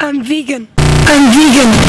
I'm vegan. I'm vegan.